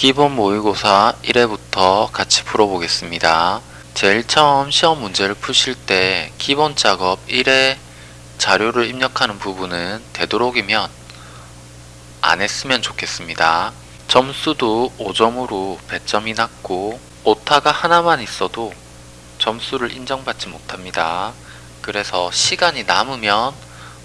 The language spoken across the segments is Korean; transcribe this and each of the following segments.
기본 모의고사 1회부터 같이 풀어보겠습니다. 제일 처음 시험 문제를 푸실 때 기본 작업 1회 자료를 입력하는 부분은 되도록이면 안 했으면 좋겠습니다. 점수도 5점으로 배점이 낮고 오타가 하나만 있어도 점수를 인정받지 못합니다. 그래서 시간이 남으면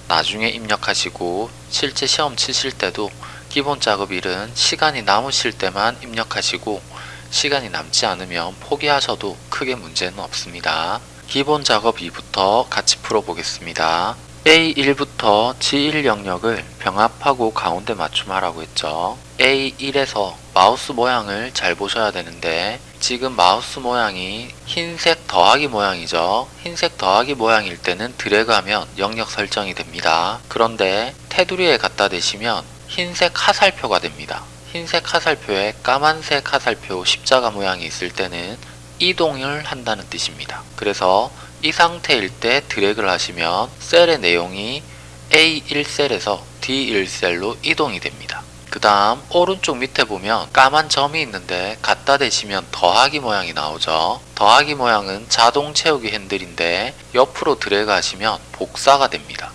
나중에 입력하시고 실제 시험 치실 때도 기본 작업 1은 시간이 남으실 때만 입력하시고 시간이 남지 않으면 포기하셔도 크게 문제는 없습니다. 기본 작업 2부터 같이 풀어보겠습니다. A1부터 G1 영역을 병합하고 가운데 맞춤하라고 했죠. A1에서 마우스 모양을 잘 보셔야 되는데 지금 마우스 모양이 흰색 더하기 모양이죠. 흰색 더하기 모양일 때는 드래그하면 영역 설정이 됩니다. 그런데 테두리에 갖다 대시면 흰색 화살표가 됩니다. 흰색 화살표에 까만색 화살표 십자가 모양이 있을 때는 이동을 한다는 뜻입니다. 그래서 이 상태일 때 드래그를 하시면 셀의 내용이 A1셀에서 D1셀로 이동이 됩니다. 그 다음 오른쪽 밑에 보면 까만 점이 있는데 갖다 대시면 더하기 모양이 나오죠. 더하기 모양은 자동 채우기 핸들인데 옆으로 드래그 하시면 복사가 됩니다.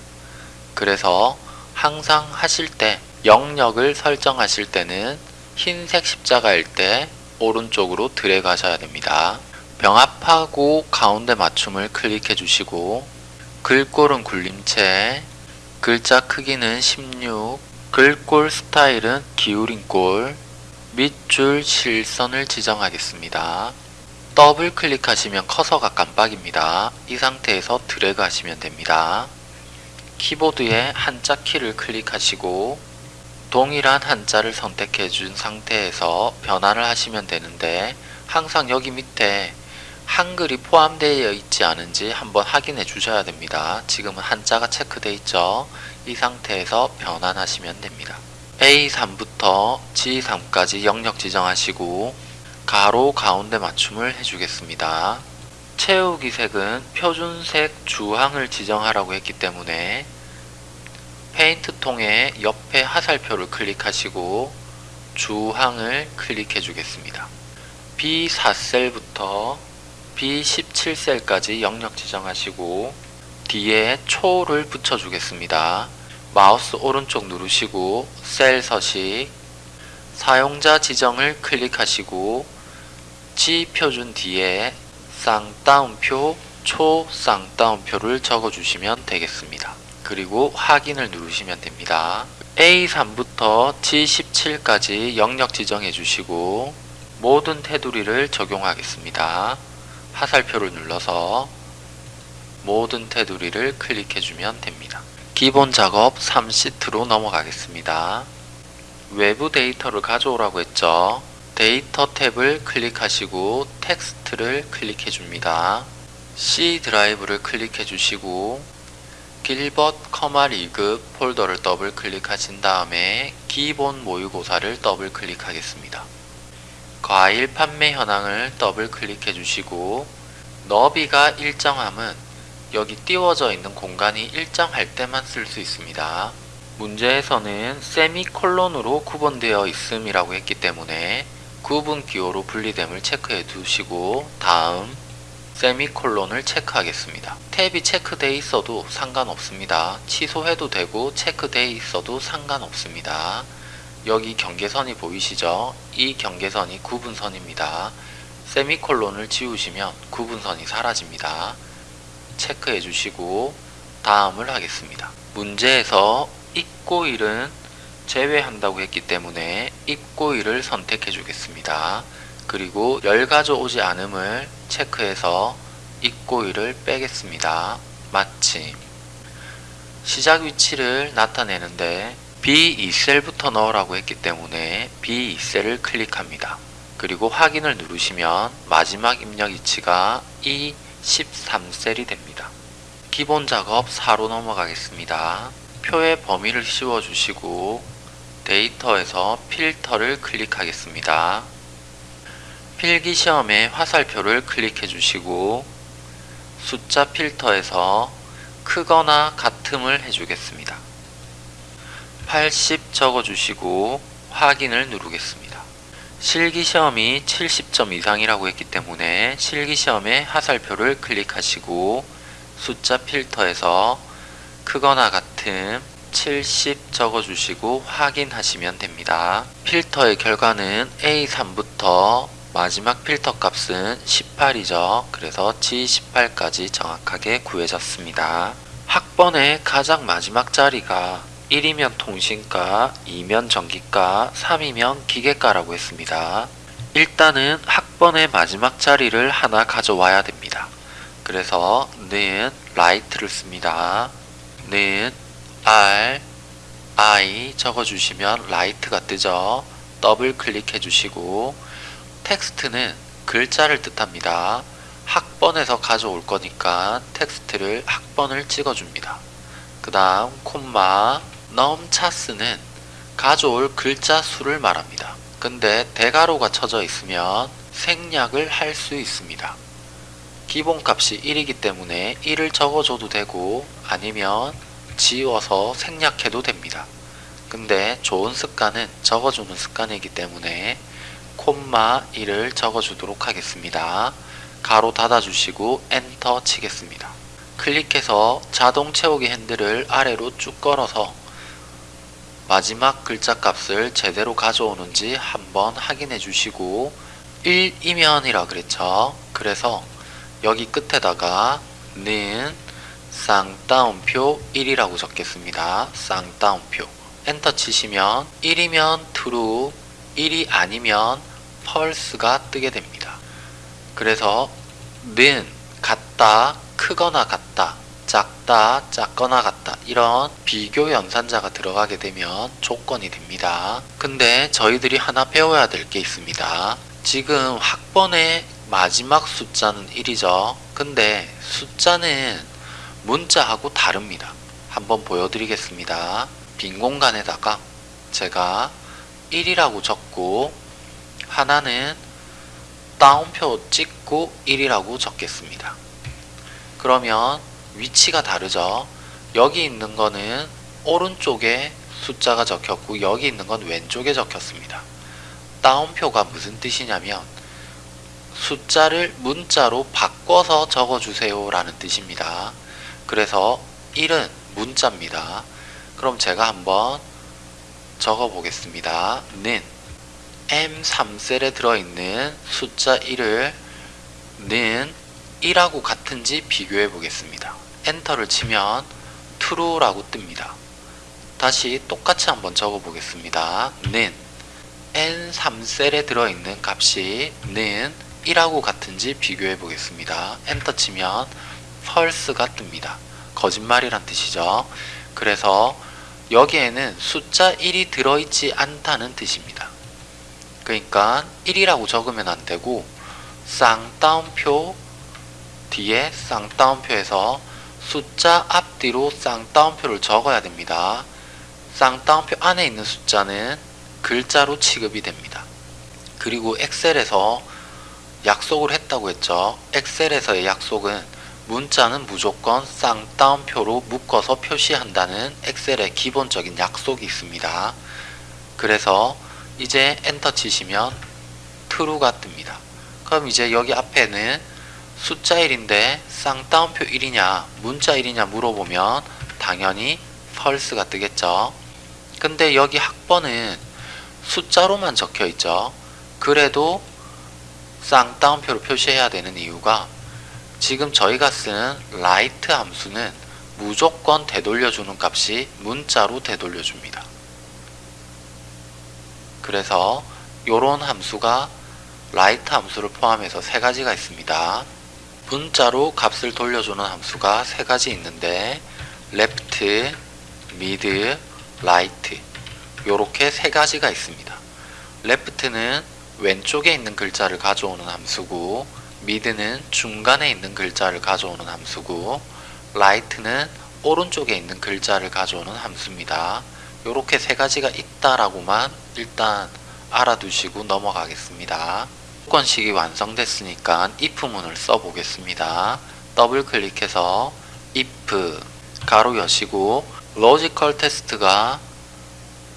그래서 항상 하실 때 영역을 설정하실 때는 흰색 십자가일 때 오른쪽으로 드래그 하셔야 됩니다. 병합하고 가운데 맞춤을 클릭해 주시고 글꼴은 굴림체 글자 크기는 16 글꼴 스타일은 기울인 꼴 밑줄 실선을 지정하겠습니다. 더블 클릭하시면 커서가 깜빡입니다. 이 상태에서 드래그 하시면 됩니다. 키보드에 한자 키를 클릭하시고 동일한 한자를 선택해 준 상태에서 변환을 하시면 되는데 항상 여기 밑에 한글이 포함되어 있지 않은지 한번 확인해 주셔야 됩니다. 지금은 한자가 체크되어 있죠. 이 상태에서 변환하시면 됩니다. A3부터 G3까지 영역 지정하시고 가로 가운데 맞춤을 해주겠습니다. 채우기 색은 표준색 주황을 지정하라고 했기 때문에 페인트 통에 옆에 화살표를 클릭하시고 주황을 클릭해 주겠습니다. B4셀부터 B17셀까지 영역 지정하시고 뒤에 초를 붙여 주겠습니다. 마우스 오른쪽 누르시고 셀 서식 사용자 지정을 클릭하시고 G 표준 뒤에 쌍따옴표 초 쌍따옴표를 적어 주시면 되겠습니다. 그리고 확인을 누르시면 됩니다. A3부터 G17까지 영역 지정해 주시고 모든 테두리를 적용하겠습니다. 화살표를 눌러서 모든 테두리를 클릭해 주면 됩니다. 기본 작업 3시트로 넘어가겠습니다. 외부 데이터를 가져오라고 했죠. 데이터 탭을 클릭하시고 텍스트를 클릭해 줍니다. C 드라이브를 클릭해 주시고 길벗 컴활 1급 폴더를 더블 클릭하신 다음에 기본 모의고사를 더블 클릭하겠습니다. 과일 판매 현황을 더블 클릭해 주시고 너비가 일정함은 여기 띄워져 있는 공간이 일정할 때만 쓸 수 있습니다. 문제에서는 세미콜론으로 구분되어 있음이라고 했기 때문에 구분 기호로 분리됨을 체크해 두시고 다음 세미콜론을 체크하겠습니다. 탭이 체크되어 있어도 상관없습니다. 취소해도 되고 체크되어 있어도 상관없습니다. 여기 경계선이 보이시죠? 이 경계선이 구분선입니다. 세미콜론을 지우시면 구분선이 사라집니다. 체크해 주시고 다음을 하겠습니다. 문제에서 입고일은 제외한다고 했기 때문에 입고일을 선택해 주겠습니다. 그리고 열 가져오지 않음을 체크해서 입고일을 빼겠습니다. 마침 시작 위치를 나타내는데 B2셀부터 넣으라고 했기 때문에 B2셀을 클릭합니다. 그리고 확인을 누르시면 마지막 입력 위치가 E13셀이 됩니다. 기본 작업 4로 넘어가겠습니다. 표의 범위를 씌워주시고 데이터에서 필터를 클릭하겠습니다. 필기시험의 화살표를 클릭해 주시고 숫자 필터에서 크거나 같음을 해주겠습니다. 80 적어주시고 확인을 누르겠습니다. 실기시험이 70점 이상이라고 했기 때문에 실기시험의 하살표를 클릭하시고 숫자 필터에서 크거나 같음 70 적어주시고 확인하시면 됩니다. 필터의 결과는 A3부터 마지막 필터 값은 18이죠. 그래서 G18까지 정확하게 구해졌습니다. 학번의 가장 마지막 자리가 1이면 통신과, 2면 전기과, 3이면 기계과라고 했습니다. 일단은 학번의 마지막 자리를 하나 가져와야 됩니다. 그래서 는 RIGHT를 씁니다. 는 R, I 적어주시면 RIGHT가 뜨죠. 더블 클릭해 주시고 텍스트는 글자를 뜻합니다. 학번에서 가져올 거니까 텍스트를 학번을 찍어줍니다. 그 다음 콤마 num_chars는 가져올 글자 수를 말합니다. 근데 대괄호가 쳐져 있으면 생략을 할 수 있습니다. 기본값이 1이기 때문에 1을 적어줘도 되고 아니면 지워서 생략해도 됩니다. 근데 좋은 습관은 적어주는 습관이기 때문에 콤마 1을 적어주도록 하겠습니다. 가로 닫아주시고 엔터 치겠습니다. 클릭해서 자동 채우기 핸들을 아래로 쭉 걸어서 마지막 글자 값을 제대로 가져오는지 한번 확인해 주시고 1이면이라 그랬죠. 그래서 여기 끝에다가 는 쌍따옴표 1이라고 적겠습니다. 쌍따옴표 엔터 치시면 1이면 true 1이 아니면 false가 뜨게 됩니다. 그래서 는 같다 크거나 같다 작다 작거나 같다 이런 비교 연산자가 들어가게 되면 조건이 됩니다. 근데 저희들이 하나 배워야 될 게 있습니다. 지금 학번의 마지막 숫자는 1이죠. 근데 숫자는 문자하고 다릅니다. 한번 보여드리겠습니다. 빈 공간에다가 제가 1이라고 적고 하나는 다운표 찍고 1이라고 적겠습니다. 그러면 위치가 다르죠. 여기 있는 거는 오른쪽에 숫자가 적혔고 여기 있는 건 왼쪽에 적혔습니다. 다운표가 무슨 뜻이냐면 숫자를 문자로 바꿔서 적어주세요 라는 뜻입니다. 그래서 1은 문자입니다. 그럼 제가 한번 적어 보겠습니다. 는 M3셀에 들어있는 숫자 1을 는 1하고 같은지 비교해 보겠습니다. 엔터를 치면 true라고 뜹니다. 다시 똑같이 한번 적어 보겠습니다. 는 N3셀에 들어있는 값이 는 1하고 같은지 비교해 보겠습니다. 엔터 치면 false가 뜹니다. 거짓말이란 뜻이죠. 그래서 여기에는 숫자 1이 들어있지 않다는 뜻입니다. 그러니까 1이라고 적으면 안되고 쌍따옴표 뒤에 쌍따옴표에서 숫자 앞뒤로 쌍따옴표를 적어야 됩니다. 쌍따옴표 안에 있는 숫자는 글자로 취급이 됩니다. 그리고 엑셀에서 약속을 했다고 했죠. 엑셀에서의 약속은 문자는 무조건 쌍따옴표로 묶어서 표시한다는 엑셀의 기본적인 약속이 있습니다. 그래서 이제 엔터 치시면 true가 뜹니다. 그럼 이제 여기 앞에는 숫자 1인데 쌍따옴표 1이냐 문자 1이냐 물어보면 당연히 false가 뜨겠죠. 근데 여기 학번은 숫자로만 적혀 있죠. 그래도 쌍따옴표로 표시해야 되는 이유가 지금 저희가 쓴 라이트 함수는 무조건 되돌려주는 값이 문자로 되돌려줍니다. 그래서 이런 함수가 라이트 함수를 포함해서 세 가지가 있습니다. 문자로 값을 돌려주는 함수가 세 가지 있는데 left, mid, right 이렇게 세 가지가 있습니다. left는 왼쪽에 있는 글자를 가져오는 함수고 mid는 중간에 있는 글자를 가져오는 함수고 right는 오른쪽에 있는 글자를 가져오는 함수입니다. 이렇게 세 가지가 있다라고만 일단 알아두시고 넘어가겠습니다. 조건식이 완성됐으니까 if문을 써보겠습니다. 더블 클릭해서 if 괄호 여시고 logical test가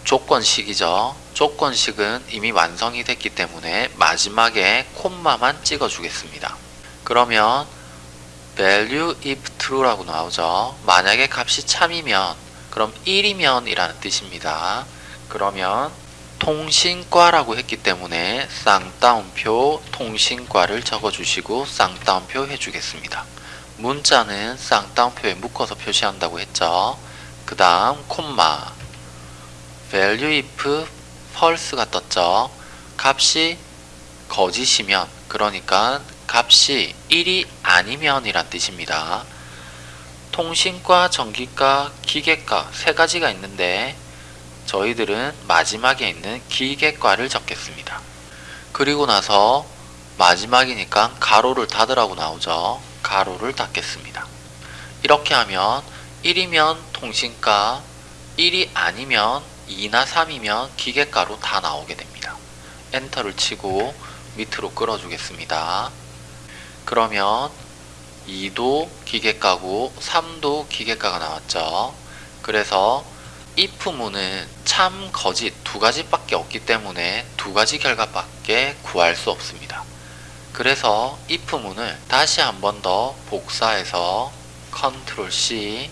조건식이죠. 조건식은 이미 완성이 됐기 때문에 마지막에 콤마만 찍어 주겠습니다. 그러면 value if true라고 나오죠. 만약에 값이 참이면 그럼 1이면 이라는 뜻입니다. 그러면 통신과라고 했기 때문에 쌍따옴표 통신과를 적어주시고 쌍따옴표 해주겠습니다. 문자는 쌍따옴표에 묶어서 표시한다고 했죠. 그 다음 콤마 value if false가 떴죠. 값이 거짓이면 그러니까 값이 1이 아니면 이란 뜻입니다. 통신과, 전기과, 기계과 세 가지가 있는데 저희들은 마지막에 있는 기계과를 적겠습니다. 그리고 나서 마지막이니까 가로를 닫으라고 나오죠. 가로를 닫겠습니다. 이렇게 하면 1이면 통신과, 1이 아니면 2나 3이면 기계과로 다 나오게 됩니다. 엔터를 치고 밑으로 끌어주겠습니다. 그러면 2도 기계과고 3도 기계과가 나왔죠. 그래서 if문은 참, 거짓 두 가지밖에 없기 때문에 두 가지 결과밖에 구할 수 없습니다. 그래서 if문을 다시 한 번 더 복사해서 컨트롤 C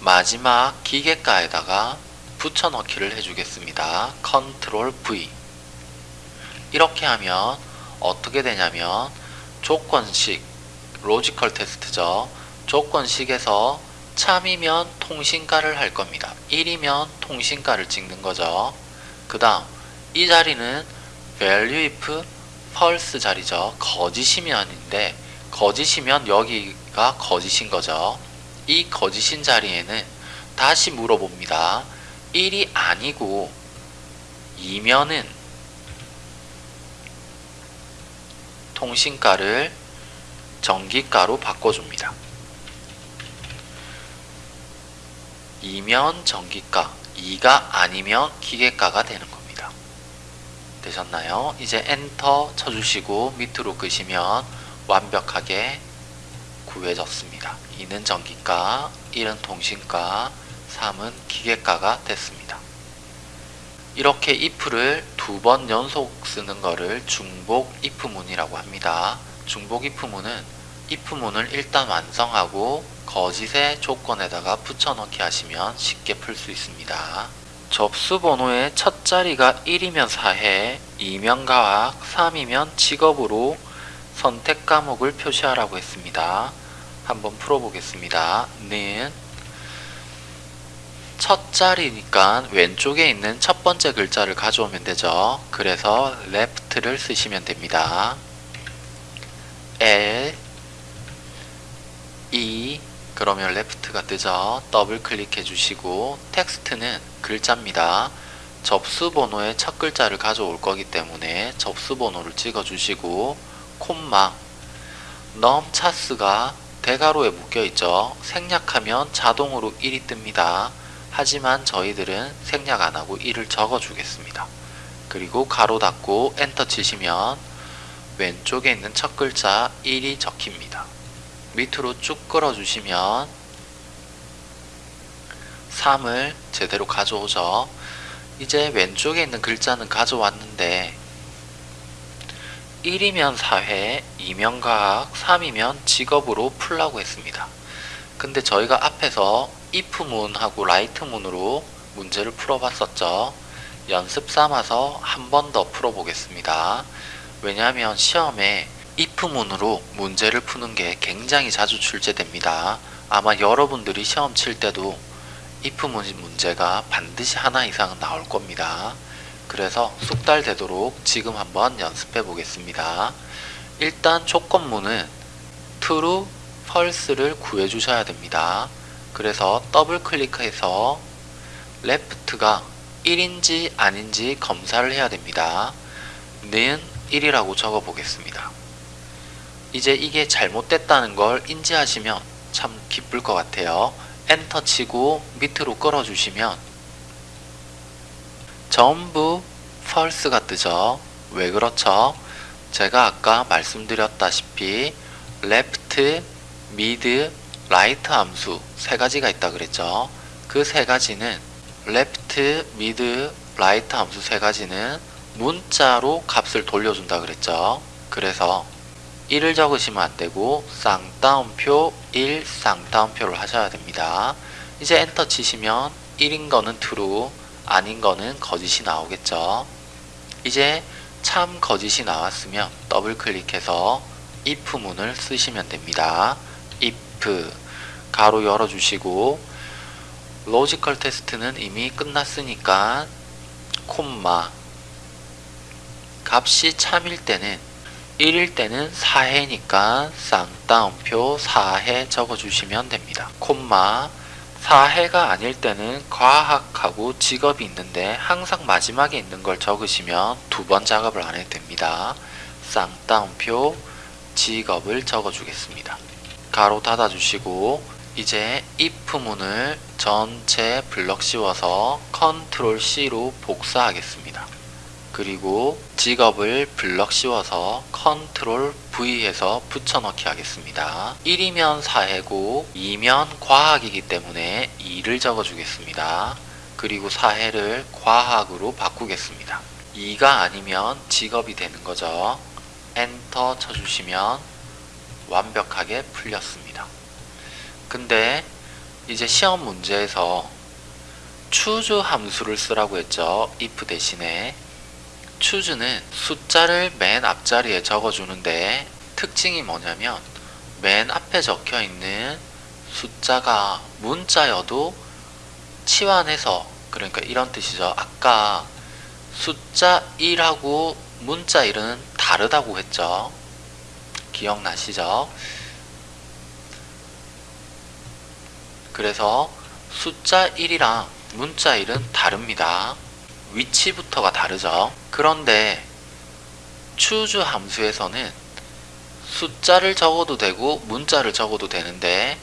마지막 기계과에다가 붙여넣기를 해주겠습니다. 컨트롤 V 이렇게 하면 어떻게 되냐면 조건식 logical test죠. 조건식에서 참이면 통신과를 할 겁니다. 1이면 통신과를 찍는 거죠. 그 다음 이 자리는 value if false 자리죠. 거짓이면인데 거짓이면 여기가 거짓인 거죠. 이 거짓인 자리에는 다시 물어봅니다. 1이 아니고 2면은 통신가를 전기가로 바꿔줍니다. 2면 전기가, 2가 아니면 기계가가 되는 겁니다. 되셨나요? 이제 엔터 쳐주시고 밑으로 끄시면 완벽하게 구해졌습니다. 2는 전기가, 1은 통신가, 3은 기계가가 됐습니다. 이렇게 if를 두 번 연속 쓰는 거를 중복 if문이라고 합니다. 중복 if문은 if문을 일단 완성하고 거짓의 조건에다가 붙여넣기 하시면 쉽게 풀 수 있습니다. 접수 번호의 첫 자리가 1이면 사회, 2면 과학, 3이면 직업으로 선택 과목을 표시하라고 했습니다. 한번 풀어보겠습니다. 는 첫 자리니까 왼쪽에 있는 첫 번째 글자를 가져오면 되죠. 그래서 left를 쓰시면 됩니다. L E 그러면 left가 뜨죠. 더블 클릭해 주시고 텍스트는 글자입니다. 접수 번호의 첫 글자를 가져올 거기 때문에 접수 번호를 찍어 주시고 콤마 넘 차스가 대괄호에 묶여 있죠. 생략하면 자동으로 1이 뜹니다. 하지만 저희들은 생략 안하고 1을 적어 주겠습니다. 그리고 가로 닫고 엔터 치시면 왼쪽에 있는 첫 글자 1이 적힙니다. 밑으로 쭉 끌어 주시면 3을 제대로 가져오죠. 이제 왼쪽에 있는 글자는 가져왔는데 1이면 사회, 2면 과학, 3이면 직업으로 풀라고 했습니다. 근데 저희가 앞에서 if문하고 write문으로 문제를 풀어봤었죠. 연습 삼아서 한 번 더 풀어보겠습니다. 왜냐하면 시험에 if문으로 문제를 푸는 게 굉장히 자주 출제됩니다. 아마 여러분들이 시험 칠 때도 if 문제가 반드시 하나 이상은 나올 겁니다. 그래서 숙달되도록 지금 한번 연습해 보겠습니다. 일단 조건문은 true, false를 구해 주셔야 됩니다. 그래서 더블 클릭해서 left가 1인지 아닌지 검사를 해야 됩니다. 는 1이라고 적어 보겠습니다. 이제 이게 잘못됐다는 걸 인지하시면 참 기쁠 것 같아요. 엔터 치고 밑으로 끌어주시면 전부 false가 뜨죠. 왜 그렇죠? 제가 아까 말씀드렸다시피 left, mid, right 함수 세 가지가 있다 그랬죠. 그 세 가지는 left, mid, right 함수 세 가지는 문자로 값을 돌려준다 그랬죠. 그래서 1을 적으시면 안 되고 쌍따옴표 1 쌍따옴표를 하셔야 됩니다. 이제 엔터 치시면 1인 거는 true, 아닌 거는 거짓이 나오겠죠. 이제 참 거짓이 나왔으면 더블 클릭해서 if 문을 쓰시면 됩니다. if 괄호 열어주시고 logical test는 이미 끝났으니까 콤마 값이 참일 때는 1일 때는 사회니까 쌍따옴표 사회 적어주시면 됩니다. 콤마 사회가 아닐 때는 과학하고 직업이 있는데 항상 마지막에 있는 걸 적으시면 두 번 작업을 안 해도 됩니다. 쌍따옴표 직업을 적어주겠습니다. 괄호 닫아주시고 이제 if 문을 전체 블럭 씌워서 컨트롤 C로 복사하겠습니다. 그리고 직업을 블럭 씌워서 컨트롤 V해서 붙여넣기 하겠습니다. 1이면 사회고 2면 과학이기 때문에 2를 적어주겠습니다. 그리고 4해를 과학으로 바꾸겠습니다. 2가 아니면 직업이 되는 거죠. 엔터 쳐주시면 완벽하게 풀렸습니다. 근데 이제 시험 문제에서 choose 함수를 쓰라고 했죠. if 대신에 choose는 숫자를 맨 앞자리에 적어주는데 특징이 뭐냐면 맨 앞에 적혀 있는 숫자가 문자여도 치환해서 그러니까 이런 뜻이죠. 아까 숫자 1하고 문자 1은 다르다고 했죠. 기억나시죠? 그래서 숫자 1이랑 문자 1은 다릅니다. 위치부터가 다르죠. 그런데 choose 함수에서는 숫자를 적어도 되고 문자를 적어도 되는데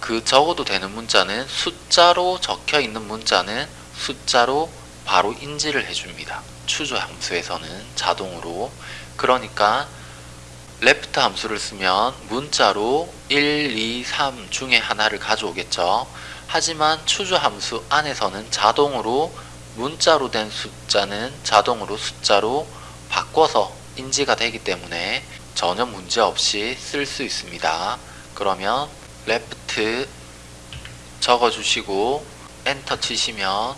그 적어도 되는 문자는 숫자로 적혀 있는 문자는 숫자로 바로 인지를 해줍니다. choose 함수에서는 자동으로 그러니까 left 함수를 쓰면 문자로 1, 2, 3 중에 하나를 가져오겠죠. 하지만 choose 함수 안에서는 자동으로 문자로 된 숫자는 자동으로 숫자로 바꿔서 인지가 되기 때문에 전혀 문제 없이 쓸 수 있습니다. 그러면 left 적어주시고 엔터 치시면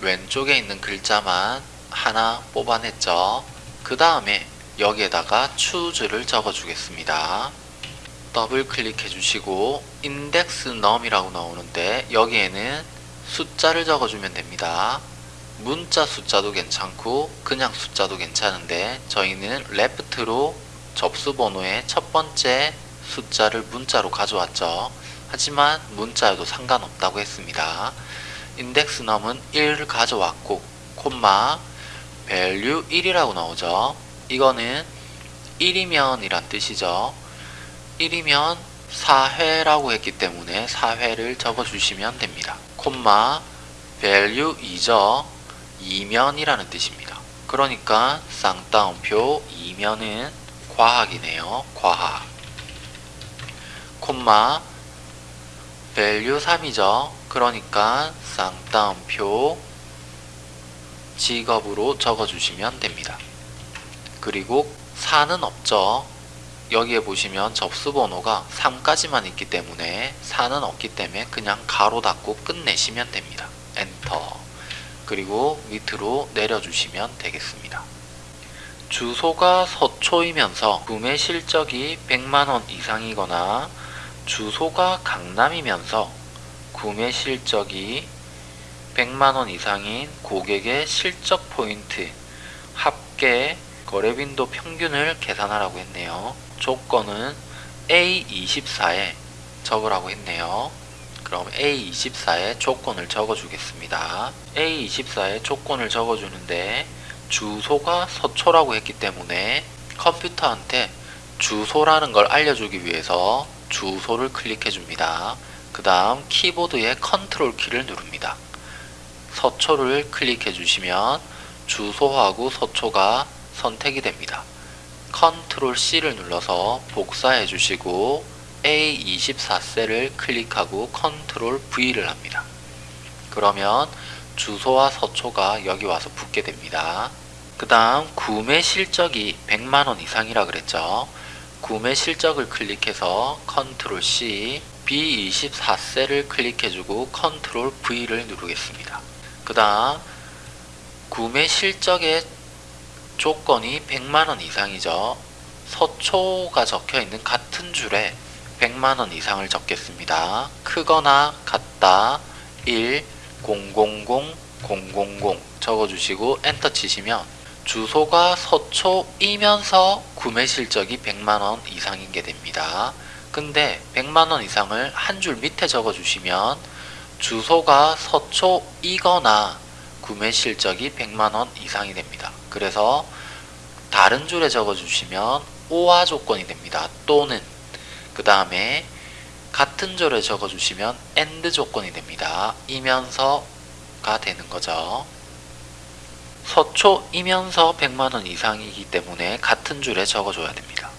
왼쪽에 있는 글자만 하나 뽑아냈죠. 그 다음에 여기에다가 choose를 적어주겠습니다. 더블 클릭해 주시고 index num이라고 나오는데 여기에는 숫자를 적어주면 됩니다. 문자 숫자도 괜찮고 그냥 숫자도 괜찮은데 저희는 left로 접수 번호의 첫 번째 숫자를 문자로 가져왔죠. 하지만 문자여도 상관없다고 했습니다. index num은 1을 가져왔고 콤마 value 1이라고 나오죠. 이거는 1이면 이란 뜻이죠. 1이면 4회라고 했기 때문에 4회를 적어주시면 됩니다. 콤마 value 2죠. 2면이라는 뜻입니다. 그러니까 쌍따옴표 2면은 과학이네요. 과학. 콤마 value 3이죠. 그러니까 쌍따옴표 직업으로 적어주시면 됩니다. 그리고 4는 없죠. 여기에 보시면 접수 번호가 3까지만 있기 때문에 4는 없기 때문에 그냥 가로 닫고 끝내시면 됩니다. 엔터 그리고 밑으로 내려주시면 되겠습니다. 주소가 서초이면서 구매 실적이 100만원 이상이거나 주소가 강남이면서 구매 실적이 100만원 이상인 고객의 실적 포인트 합계 거래 빈도 평균을 계산하라고 했네요. 조건은 A24에 적으라고 했네요. 그럼 A24에 조건을 적어주겠습니다. A24에 조건을 적어주는데 주소가 서초라고 했기 때문에 컴퓨터한테 주소라는 걸 알려주기 위해서 주소를 클릭해 줍니다. 그 다음 키보드의 컨트롤 키를 누릅니다. 서초를 클릭해 주시면 주소하고 서초가 선택이 됩니다. 컨트롤 C를 눌러서 복사해 주시고 A24셀을 클릭하고 컨트롤 V를 합니다. 그러면 주소와 서초가 여기 와서 붙게 됩니다. 그 다음 구매 실적이 100만원 이상이라 그랬죠. 구매 실적을 클릭해서 컨트롤 C B24셀을 클릭해주고 컨트롤 V를 누르겠습니다. 그 다음 구매 실적의 조건이 100만원 이상이죠. 서초가 적혀 있는 같은 줄에 100만원 이상을 적겠습니다. 크거나 같다 1 000 000 적어주시고 엔터 치시면 주소가 서초이면서 구매 실적이 100만원 이상인 게 됩니다. 근데 100만원 이상을 한 줄 밑에 적어주시면 주소가 서초이거나 구매 실적이 100만원 이상이 됩니다. 그래서 다른 줄에 적어주시면 오화 조건이 됩니다. 또는 그 다음에 같은 줄에 적어주시면 AND 조건이 됩니다. 이면서가 되는 거죠. 서초 이면서 100만원 이상이기 때문에 같은 줄에 적어줘야 됩니다.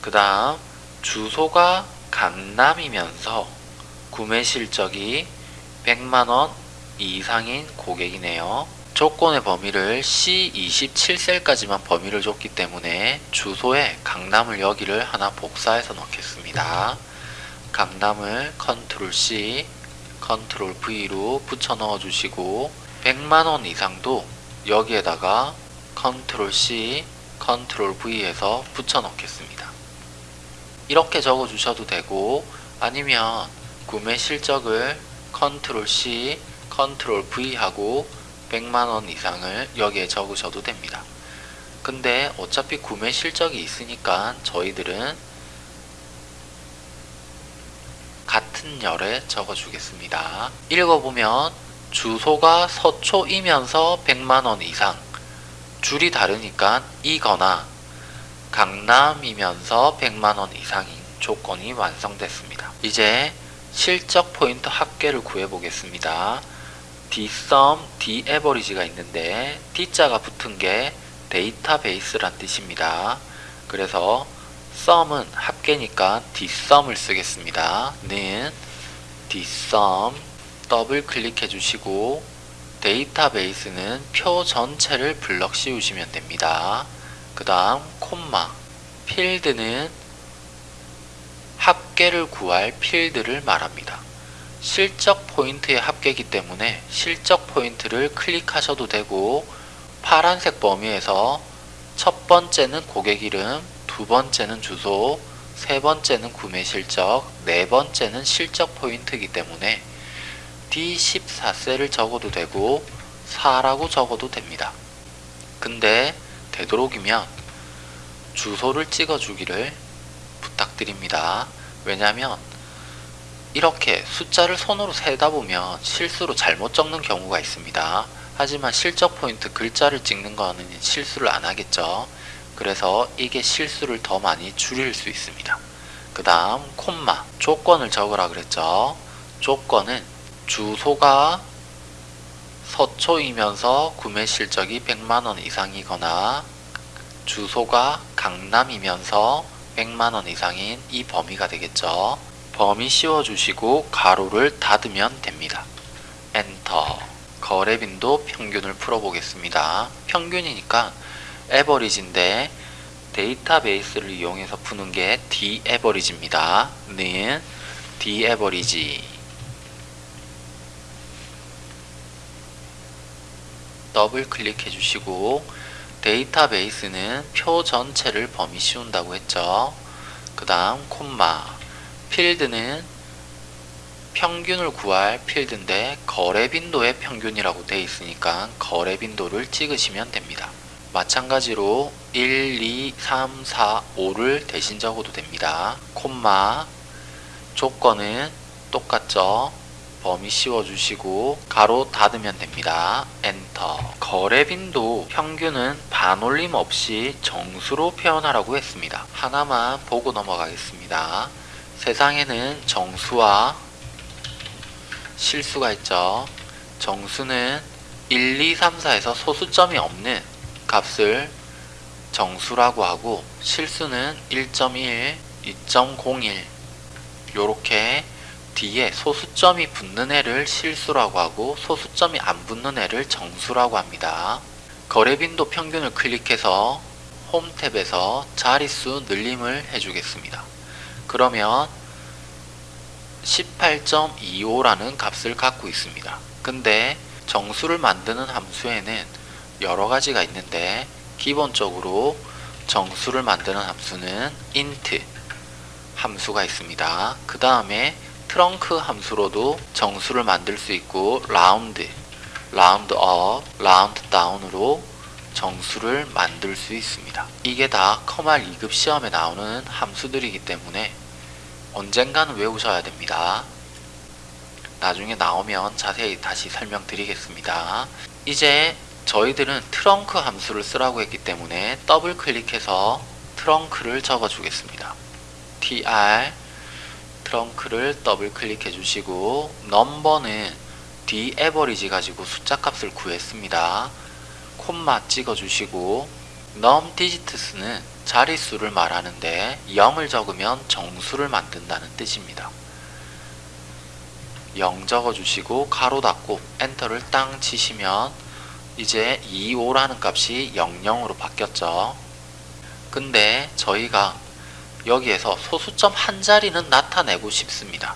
그 다음 주소가 강남이면서 구매 실적이 100만원 이상인 고객이네요. 조건의 범위를 C27셀까지만 범위를 줬기 때문에 주소에 강남을 여기를 하나 복사해서 넣겠습니다. 강남을 컨트롤 C, 컨트롤 V로 붙여 넣어 주시고 100만원 이상도 여기에다가 컨트롤 C, 컨트롤 V해서 붙여 넣겠습니다. 이렇게 적어 주셔도 되고 아니면 구매 실적을 컨트롤 C, 컨트롤 V 하고 100만원 이상을 여기에 적으셔도 됩니다. 근데 어차피 구매 실적이 있으니까 저희들은 같은 열에 적어주겠습니다. 읽어보면 주소가 서초이면서 100만원 이상 줄이 다르니까 이거나 강남이면서 100만원 이상인 조건이 완성됐습니다. 이제 실적 포인트 합계를 구해보겠습니다. Dsum, daverage가 있는데 d자가 붙은 게 데이터베이스란 뜻입니다. 그래서 sum은 합계니까 dsum을 쓰겠습니다. 는 dsum 더블 클릭해 주시고 데이터베이스는 표 전체를 블럭 씌우시면 됩니다. 그 다음 콤마 필드는 합계를 구할 필드를 말합니다. 실적 포인트의 합계이기 때문에 실적 포인트를 클릭하셔도 되고 파란색 범위에서 첫 번째는 고객 이름, 두 번째는 주소, 세 번째는 구매 실적, 네 번째는 실적 포인트이기 때문에 D14셀을 적어도 되고 4라고 적어도 됩니다. 근데 되도록이면 주소를 찍어주기를 부탁드립니다. 왜냐하면 이렇게 숫자를 손으로 세다 보면 실수로 잘못 적는 경우가 있습니다. 하지만 실적 포인트 글자를 찍는 거는 실수를 안 하겠죠. 그래서 이게 실수를 더 많이 줄일 수 있습니다. 그 다음 콤마 조건을 적으라 그랬죠. 조건은 주소가 서초이면서 구매 실적이 100만원 이상이거나 주소가 강남이면서 100만원 이상인 이 범위가 되겠죠. 범위 씌워주시고 가로를 닫으면 됩니다. 엔터 거래 빈도 평균을 풀어보겠습니다. 평균이니까 에버리지인데 데이터베이스를 이용해서 푸는 게 D에버리지입니다. 는 D에버리지 더블 클릭해 주시고 데이터베이스는 표 전체를 범위 씌운다고 했죠. 그 다음 콤마 필드는 평균을 구할 필드인데 거래 빈도의 평균이라고 되어 있으니까 거래 빈도를 찍으시면 됩니다. 마찬가지로 1, 2, 3, 4, 5를 대신 적어도 됩니다. 콤마 조건은 똑같죠. 범위 씌워주시고 가로 닫으면 됩니다. 엔터 거래 빈도 평균은 반올림 없이 정수로 표현하라고 했습니다. 하나만 보고 넘어가겠습니다. 세상에는 정수와 실수가 있죠. 정수는 1, 2, 3, 4에서 소수점이 없는 값을 정수라고 하고 실수는 1.1, 2.01 요렇게 뒤에 소수점이 붙는 애를 실수라고 하고 소수점이 안 붙는 애를 정수라고 합니다. 거래 빈도 평균을 클릭해서 홈 탭에서 자릿수 늘림을 해주겠습니다. 그러면 18.25라는 값을 갖고 있습니다. 근데 정수를 만드는 함수에는 여러 가지가 있는데 기본적으로 정수를 만드는 함수는 int 함수가 있습니다. 그 다음에 trunc 함수로도 정수를 만들 수 있고 round, round up, round down으로 정수를 만들 수 있습니다. 이게 다 컴활 2급 시험에 나오는 함수들이기 때문에 언젠가는 외우셔야 됩니다. 나중에 나오면 자세히 다시 설명드리겠습니다. 이제 저희들은 TRUNC 함수를 쓰라고 했기 때문에 더블 클릭해서 TRUNC를 적어 주겠습니다. tr TRUNC를 더블 클릭해 주시고 number는 DAVERAGE 가지고 숫자 값을 구했습니다. 콤마 찍어 주시고 num digits는 자릿수를 말하는데 0을 적으면 정수를 만든다는 뜻입니다. 0 적어 주시고 가로 닫고 엔터를 땅 치시면 이제 25라는 값이 00으로 바뀌었죠. 근데 저희가 여기에서 소수점 한 자리는 나타내고 싶습니다.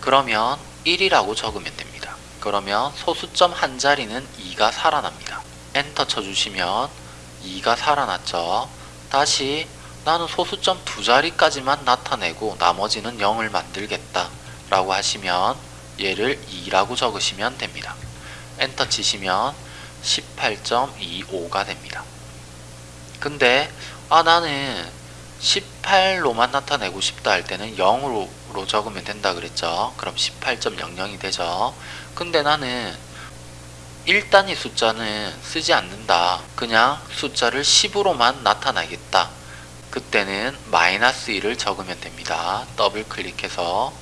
그러면 1이라고 적으면 됩니다. 그러면 소수점 한 자리는 2가 살아납니다. 엔터 쳐주시면 2가 살아났죠. 다시 나는 소수점 두 자리까지만 나타내고 나머지는 0을 만들겠다 라고 하시면 얘를 2라고 적으시면 됩니다. 엔터 치시면 18.25가 됩니다. 근데 아 나는 18로만 나타내고 싶다 할 때는 0으로 적으면 된다 그랬죠. 그럼 18.00이 되죠. 근데 나는 1단위 숫자는 쓰지 않는다. 그냥 숫자를 10으로만 나타나겠다. 그때는 마이너스 1을 적으면 됩니다. 더블 클릭해서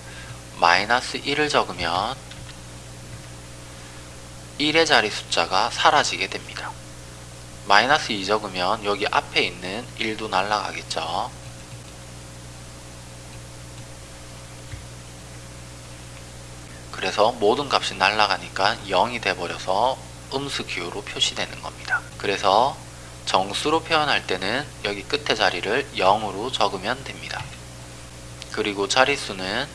마이너스 1을 적으면 1의 자리 숫자가 사라지게 됩니다. 마이너스 2 적으면 여기 앞에 있는 1도 날라가겠죠. 그래서 모든 값이 날라가니까 0이 돼버려서 음수 기호로 표시되는 겁니다. 그래서 정수로 표현할 때는 여기 끝에 자리를 0으로 적으면 됩니다. 그리고 자릿수는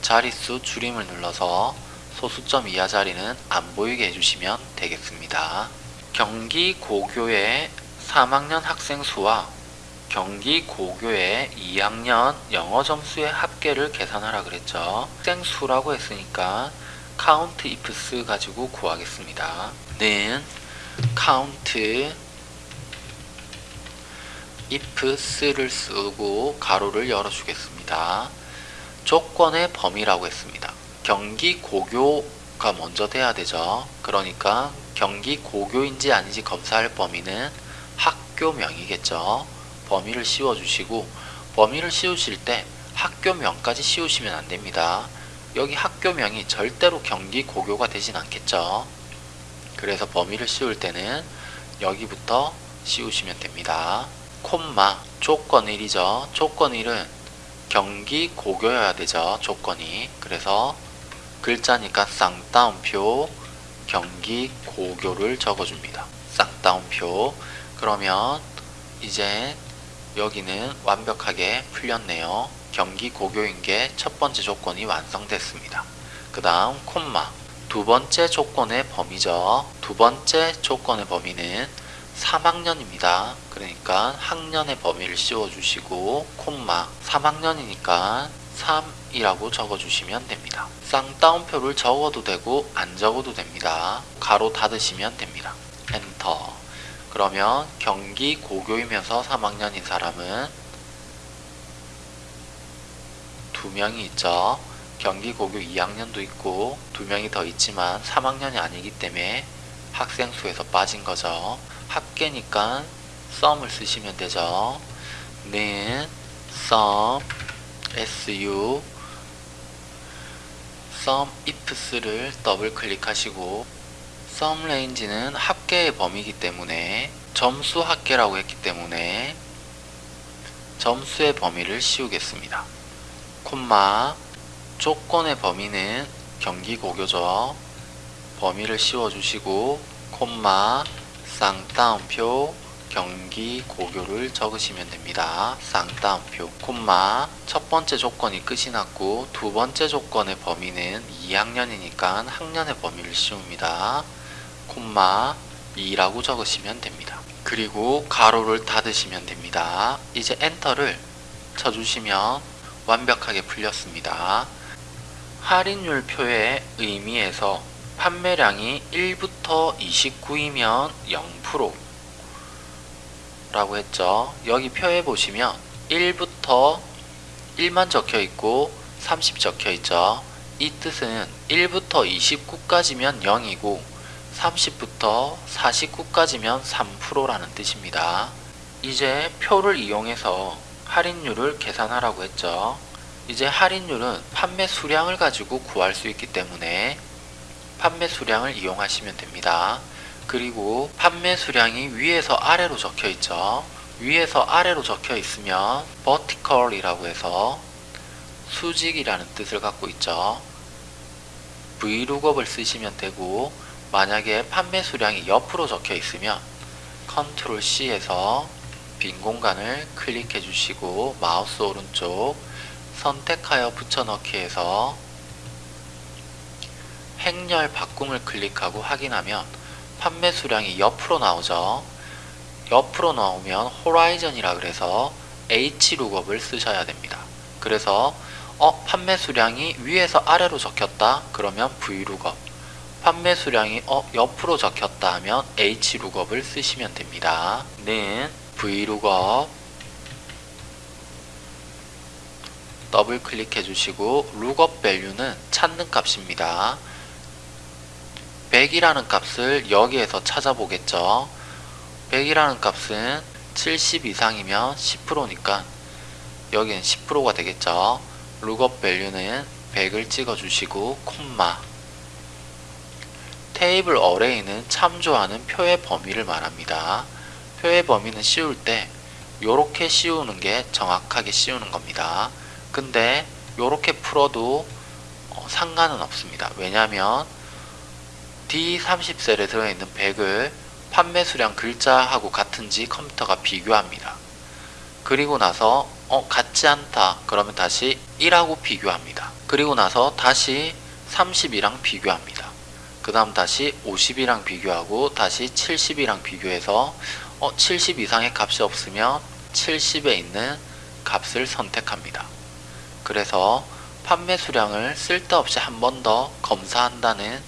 자릿수 줄임을 눌러서 소수점 이하 자리는 안 보이게 해주시면 되겠습니다. 경기 고교의 3학년 학생 수와 경기 고교의 2학년 영어 점수의 합계를 계산하라 그랬죠. 학생 수라고 했으니까 count ifs 가지고 구하겠습니다. 는 count ifs를 쓰고 가로를 열어주겠습니다. 조건의 범위라고 했습니다. 경기 고교가 먼저 돼야 되죠. 그러니까 경기 고교인지 아닌지 검사할 범위는 학교명이겠죠. 범위를 씌워주시고 범위를 씌우실 때 학교명까지 씌우시면 안됩니다. 여기 학교명이 절대로 경기 고교가 되진 않겠죠. 그래서 범위를 씌울 때는 여기부터 씌우시면 됩니다. 콤마 조건 1이죠. 조건 1은 경기 고교여야 되죠. 조건이. 그래서 글자니까 쌍따옴표 경기 고교를 적어줍니다. 쌍따옴표 그러면 이제 여기는 완벽하게 풀렸네요. 경기 고교인 게첫 번째 조건이 완성됐습니다. 그 다음 콤마 두 번째 조건의 범위죠. 두 번째 조건의 범위는 3학년입니다. 그러니까 학년의 범위를 씌워주시고 콤마 3학년이니까 3이라고 적어주시면 됩니다. 쌍따옴표를 적어도 되고 안 적어도 됩니다. 가로 닫으시면 됩니다. 엔터 그러면 경기 고교이면서 3학년인 사람은 두 명이 있죠. 경기 고교 2학년도 있고 두 명이 더 있지만 3학년이 아니기 때문에 학생 수에서 빠진 거죠. 합계니까 썸을 쓰시면 되죠. 는 sum su sum ifs를 더블 클릭하시고 sum range는 합계의 범위이기 때문에 점수 합계라고 했기 때문에 점수의 범위를 씌우겠습니다. 콤마 조건의 범위는 경기 고교죠. 범위를 씌워주시고 콤마 쌍따옴표 경기 고교를 적으시면 됩니다. 쌍따옴표 콤마 첫 번째 조건이 끝이 났고 두 번째 조건의 범위는 2학년이니까 학년의 범위를 씌웁니다. 콤마 2라고 적으시면 됩니다. 그리고 가로를 닫으시면 됩니다. 이제 엔터를 쳐주시면 완벽하게 풀렸습니다. 할인율 표의 의미에서 판매량이 1부터 29이면 0% 라고 했죠. 여기 표에 보시면 1부터 1만 적혀 있고 30 적혀 있죠. 이 뜻은 1부터 29까지면 0이고 30부터 49까지면 3%라는 뜻입니다. 이제 표를 이용해서 할인율을 계산하라고 했죠. 이제 할인율은 판매 수량을 가지고 구할 수 있기 때문에 판매 수량을 이용하시면 됩니다. 그리고 판매 수량이 위에서 아래로 적혀 있죠. 위에서 아래로 적혀 있으면 vertical이라고 해서 수직이라는 뜻을 갖고 있죠. vlookup을 쓰시면 되고 만약에 판매 수량이 옆으로 적혀 있으면 Ctrl C에서 빈 공간을 클릭해 주시고 마우스 오른쪽 선택하여 붙여넣기에서 행렬 바꿈을 클릭하고 확인하면 판매 수량이 옆으로 나오죠. 옆으로 나오면 호라이전이라 그래서 H룩업을 쓰셔야 됩니다. 그래서 어 판매 수량이 위에서 아래로 적혔다 그러면 VLOOKUP 판매 수량이 어 옆으로 적혔다 하면 HLOOKUP을 쓰시면 됩니다. 는 VLOOKUP 더블 클릭해 주시고 lookup value는 찾는 값입니다. 100이라는 값을 여기에서 찾아보겠죠. 100이라는 값은 70 이상이면 10%니까 여기는 10%가 되겠죠. 룩업 밸류는 100을 찍어주시고 콤마 테이블 어레이는 참조하는 표의 범위를 말합니다. 표의 범위는 씌울 때 요렇게 씌우는 게 정확하게 씌우는 겁니다. 근데 요렇게 풀어도 어, 상관은 없습니다. 왜냐하면 D30셀에 들어있는 100을 판매 수량 글자하고 같은지 컴퓨터가 비교합니다. 그리고 나서 어 같지 않다 그러면 다시 1하고 비교합니다. 그리고 나서 다시 30이랑 비교합니다. 그 다음 다시 50이랑 비교하고 다시 70이랑 비교해서 어, 70 이상의 값이 없으면 70에 있는 값을 선택합니다. 그래서 판매 수량을 쓸데없이 한 번 더 검사한다는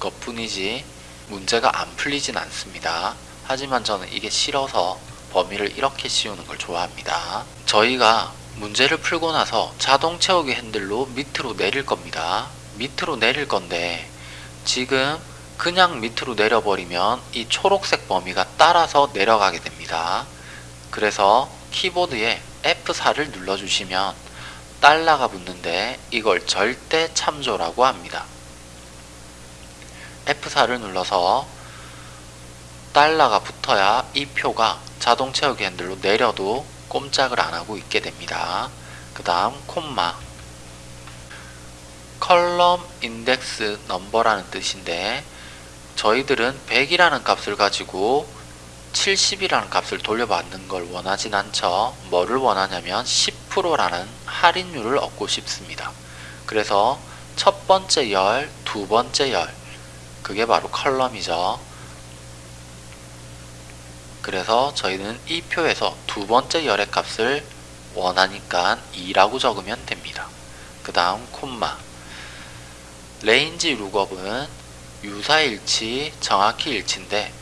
것 뿐이지 문제가 안 풀리진 않습니다. 하지만 저는 이게 싫어서 범위를 이렇게 씌우는 걸 좋아합니다. 저희가 문제를 풀고 나서 자동 채우기 핸들로 밑으로 내릴 겁니다. 밑으로 내릴 건데 지금 그냥 밑으로 내려버리면 이 초록색 범위가 따라서 내려가게 됩니다. 그래서 키보드에 F4를 눌러주시면 달러가 붙는데 이걸 절대 참조라고 합니다. F4를 눌러서 달러가 붙어야 이 표가 자동 채우기 핸들로 내려도 꼼짝을 안하고 있게 됩니다. 그 다음 콤마 컬럼 인덱스 넘버라는 뜻인데 저희들은 100이라는 값을 가지고 70이라는 값을 돌려받는 걸 원하진 않죠. 뭐를 원하냐면 10%라는 할인율을 얻고 싶습니다. 그래서 첫 번째 열, 두 번째 열, 그게 바로 column이죠. 그래서 저희는 이 표에서 두 번째 열의 값을 원하니까 2라고 적으면 됩니다. 그 다음 콤마 range lookup은 유사일치, 정확히 일치인데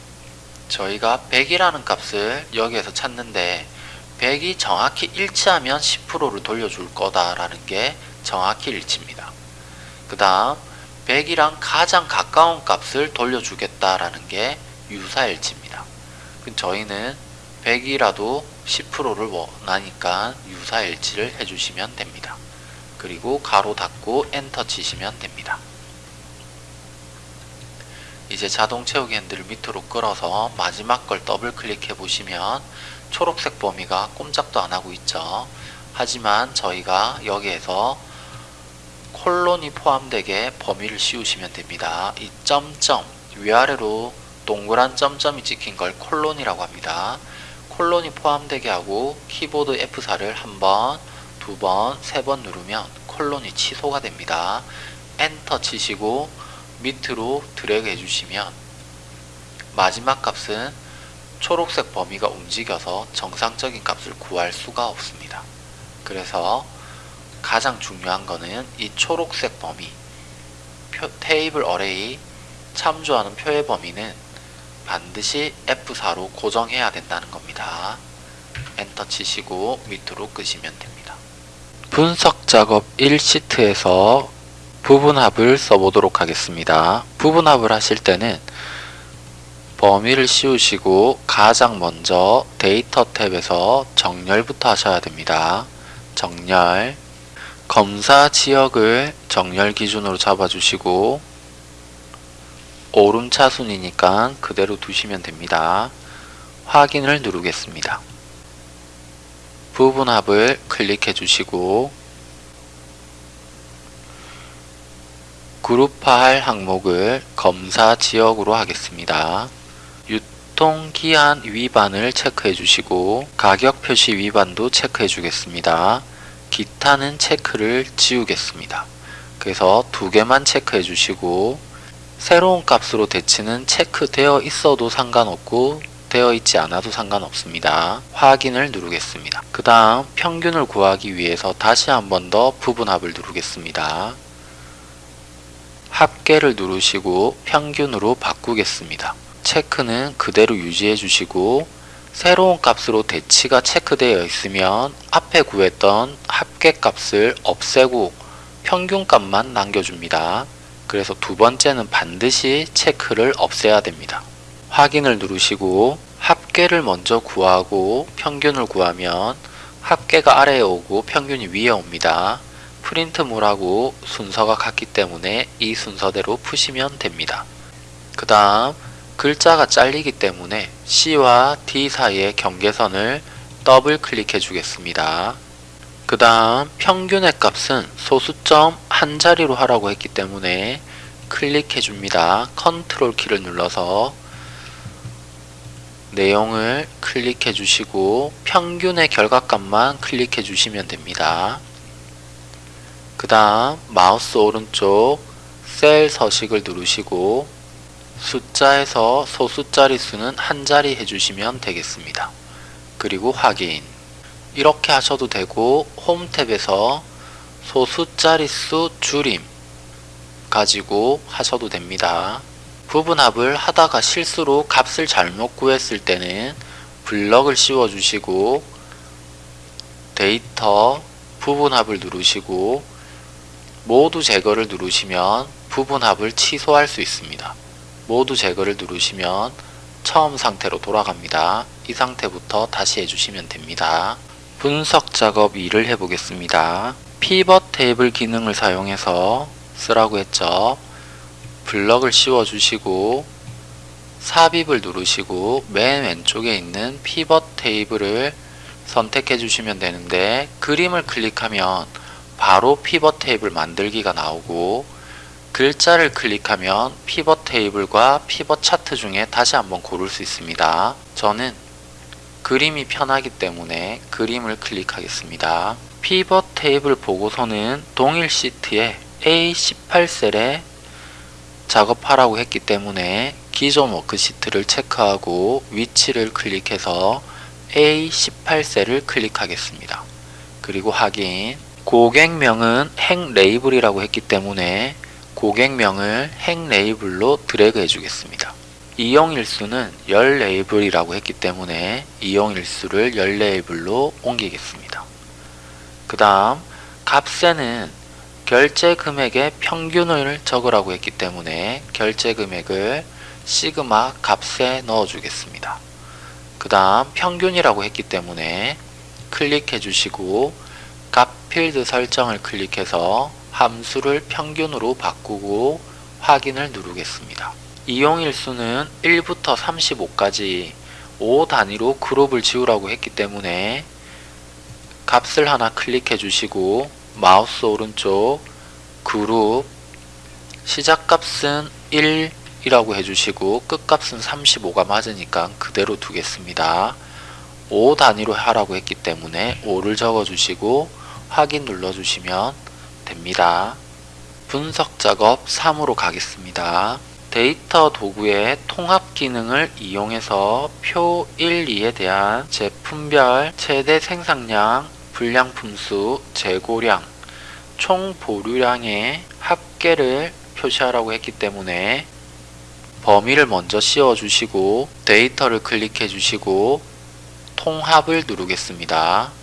저희가 100이라는 값을 여기에서 찾는데 100이 정확히 일치하면 10%를 돌려줄 거다라는 게 정확히 일치입니다. 그 다음 100이랑 가장 가까운 값을 돌려주겠다라는 게 유사일치입니다. 저희는 100이라도 10%를 원하니까 유사일치를 해주시면 됩니다. 그리고 가로 닫고 엔터 치시면 됩니다. 이제 자동 채우기 핸들을 밑으로 끌어서 마지막 걸 더블 클릭해 보시면 초록색 범위가 꼼짝도 안 하고 있죠. 하지만 저희가 여기에서 콜론이 포함되게 범위를 씌우시면 됩니다. 이 점점 위아래로 동그란 점점이 찍힌 걸 콜론이라고 합니다. 콜론이 포함되게 하고 키보드 F4를 한 번, 두 번, 세 번 누르면 콜론이 취소가 됩니다. 엔터 치시고 밑으로 드래그 해주시면 마지막 값은 초록색 범위가 움직여서 정상적인 값을 구할 수가 없습니다. 그래서 가장 중요한 거는 이 초록색 범위 표, 테이블 어레이 참조하는 표의 범위는 반드시 F4로 고정해야 된다는 겁니다. 엔터 치시고 밑으로 끄시면 됩니다. 분석 작업 1시트에서 부분합을 써보도록 하겠습니다. 부분합을 하실 때는 범위를 씌우시고 가장 먼저 데이터 탭에서 정렬부터 하셔야 됩니다. 정렬 검사 지역을 정렬 기준으로 잡아주시고 오름차순이니까 그대로 두시면 됩니다. 확인을 누르겠습니다. 부분합을 클릭해 주시고 그룹화할 항목을 검사 지역으로 하겠습니다. 유통기한 위반을 체크해 주시고 가격 표시 위반도 체크해 주겠습니다. 기타는 체크를 지우겠습니다. 그래서 두 개만 체크해 주시고 새로운 값으로 대치는 체크되어 있어도 상관없고 되어 있지 않아도 상관없습니다. 확인을 누르겠습니다. 그 다음 평균을 구하기 위해서 다시 한 번 더 부분합을 누르겠습니다. 합계를 누르시고 평균으로 바꾸겠습니다. 체크는 그대로 유지해 주시고 새로운 값으로 대치가 체크되어 있으면 앞에 구했던 합계 값을 없애고 평균 값만 남겨줍니다. 그래서 두 번째는 반드시 체크를 없애야 됩니다. 확인을 누르시고 합계를 먼저 구하고 평균을 구하면 합계가 아래에 오고 평균이 위에 옵니다. 프린트물하고 순서가 같기 때문에 이 순서대로 푸시면 됩니다. 그 다음 글자가 잘리기 때문에 C와 D 사이의 경계선을 더블 클릭해 주겠습니다. 그 다음 평균의 값은 소수점 한 자리로 하라고 했기 때문에 클릭해 줍니다. 컨트롤 키를 눌러서 내용을 클릭해 주시고 평균의 결과값만 클릭해 주시면 됩니다. 그 다음 마우스 오른쪽 셀 서식을 누르시고 숫자에서 소수자리 수는 한 자리 해주시면 되겠습니다. 그리고 확인 이렇게 하셔도 되고 홈 탭에서 소수자리 수 줄임 가지고 하셔도 됩니다. 부분합을 하다가 실수로 값을 잘못 구했을 때는 블럭을 씌워 주시고 데이터 부분합을 누르시고 모두 제거를 누르시면 부분합을 취소할 수 있습니다. 모두 제거를 누르시면 처음 상태로 돌아갑니다. 이 상태부터 다시 해주시면 됩니다. 분석 작업 2를 해보겠습니다. 피벗 테이블 기능을 사용해서 쓰라고 했죠. 블럭을 씌워 주시고 삽입을 누르시고 맨 왼쪽에 있는 피벗 테이블을 선택해 주시면 되는데 그림을 클릭하면 바로 피벗 테이블 만들기가 나오고 글자를 클릭하면 피벗 테이블과 피벗 차트 중에 다시 한번 고를 수 있습니다. 저는 그림이 편하기 때문에 그림을 클릭하겠습니다. 피벗 테이블 보고서는 동일 시트에 A18셀에 작업하라고 했기 때문에 기존 워크시트를 체크하고 위치를 클릭해서 A18셀을 클릭하겠습니다. 그리고 확인 고객명은 행 레이블이라고 했기 때문에 고객명을 행 레이블로 드래그 해주겠습니다. 이용일수는 열 레이블이라고 했기 때문에 이용일수를 열 레이블로 옮기겠습니다. 그 다음 값에는 결제 금액의 평균을 적으라고 했기 때문에 결제 금액을 시그마 값에 넣어 주겠습니다. 그 다음 평균이라고 했기 때문에 클릭해 주시고 값 필드 설정을 클릭해서 함수를 평균으로 바꾸고 확인을 누르겠습니다. 이용일수는 1부터 35까지 5 단위로 그룹을 지우라고 했기 때문에 값을 하나 클릭해 주시고 마우스 오른쪽 그룹 시작값은 1 이라고 해주시고 끝값은 35가 맞으니까 그대로 두겠습니다. 5 단위로 하라고 했기 때문에 5를 적어주시고 확인 눌러주시면 됩니다. 분석 작업 3으로 가겠습니다. 데이터 도구의 통합 기능을 이용해서 표 1, 2에 대한 제품별 최대 생산량, 불량 품수, 재고량, 총 보류량의 합계를 표시하라고 했기 때문에 범위를 먼저 씌워 주시고 데이터를 클릭해 주시고 통합을 누르겠습니다.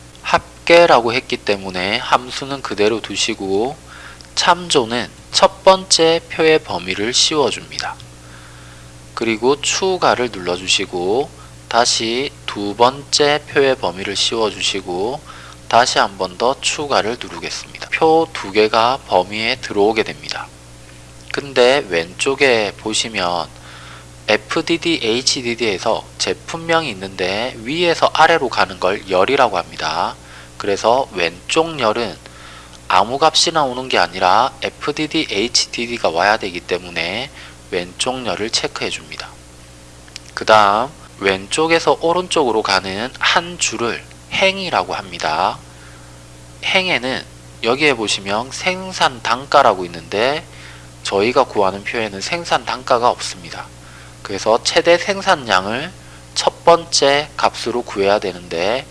합계라고 했기 때문에 함수는 그대로 두시고 참조는 첫 번째 표의 범위를 씌워줍니다. 그리고 추가를 눌러주시고 다시 두 번째 표의 범위를 씌워주시고 다시 한 번 더 추가를 누르겠습니다. 표 두 개가 범위에 들어오게 됩니다. 근데 왼쪽에 보시면 FDD, HDD에서 제품명이 있는데 위에서 아래로 가는 걸 열이라고 합니다. 그래서 왼쪽 열은 아무 값이 나 오는 게 아니라 FDD, HDD가 와야 되기 때문에 왼쪽 열을 체크해 줍니다. 그 다음 왼쪽에서 오른쪽으로 가는 한 줄을 행이라고 합니다. 행에는 여기에 보시면 생산 단가라고 있는데 저희가 구하는 표에는 생산 단가가 없습니다. 그래서 최대 생산량을 첫 번째 값으로 구해야 되는데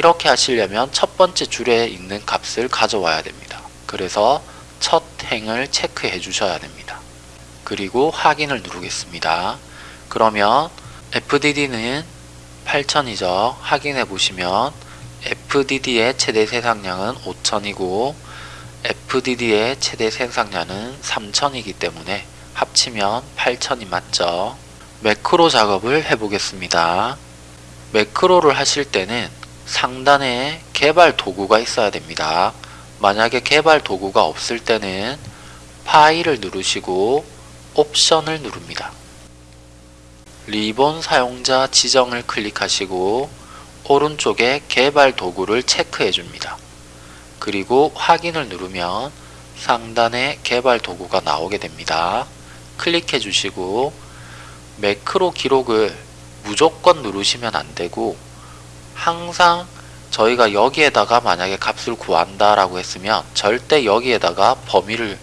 이렇게 하시려면 첫 번째 줄에 있는 값을 가져와야 됩니다. 그래서 첫 행을 체크해 주셔야 됩니다. 그리고 확인을 누르겠습니다. 그러면 FDD는 8000이죠. 확인해 보시면 FDD의 최대 생산량은 5000이고 FDD의 최대 생산량은 3000이기 때문에 합치면 8000이 맞죠. 매크로 작업을 해보겠습니다. 매크로를 하실 때는 상단에 개발 도구가 있어야 됩니다. 만약에 개발 도구가 없을 때는 파일을 누르시고 옵션을 누릅니다. 리본 사용자 지정을 클릭하시고 오른쪽에 개발 도구를 체크해 줍니다. 그리고 확인을 누르면 상단에 개발 도구가 나오게 됩니다. 클릭해 주시고 매크로 기록을 무조건 누르시면 안되고 항상 저희가 여기에다가 만약에 값을 구한다 라고 했으면 절대 여기에다가 범위를